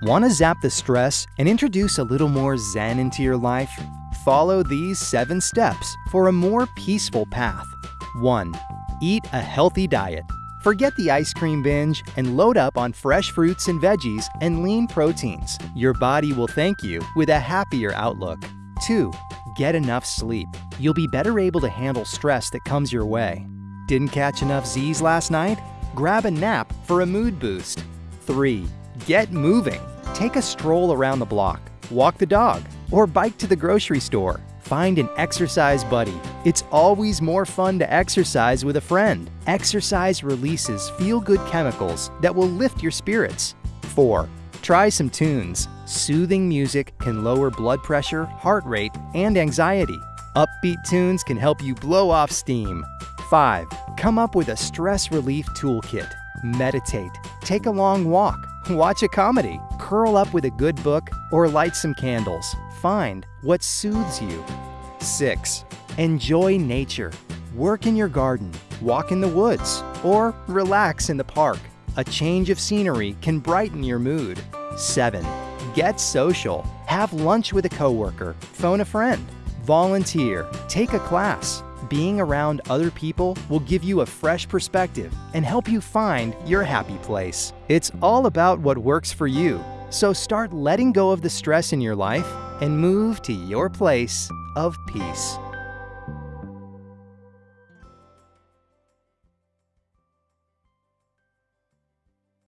Want to zap the stress and introduce a little more zen into your life? Follow these seven steps for a more peaceful path. 1. Eat a healthy diet. Forget the ice cream binge and load up on fresh fruits and veggies and lean proteins. Your body will thank you with a happier outlook. 2. Get enough sleep. You'll be better able to handle stress that comes your way. Didn't catch enough Z's last night? Grab a nap for a mood boost. 3. Get moving. Take a stroll around the block, walk the dog, or bike to the grocery store. Find an exercise buddy. It's always more fun to exercise with a friend. Exercise releases feel-good chemicals that will lift your spirits. 4. Try some tunes. Soothing music can lower blood pressure, heart rate, and anxiety. Upbeat tunes can help you blow off steam. 5. Come up with a stress relief toolkit. Meditate. Take a long walk. Watch a comedy. Curl up with a good book or light some candles. Find what soothes you. 6. Enjoy nature. Work in your garden, walk in the woods, or relax in the park. A change of scenery can brighten your mood. 7. Get social. Have lunch with a coworker, phone a friend, volunteer, take a class. Being around other people will give you a fresh perspective and help you find your happy place. It's all about what works for you. So start letting go of the stress in your life and move to your place of peace.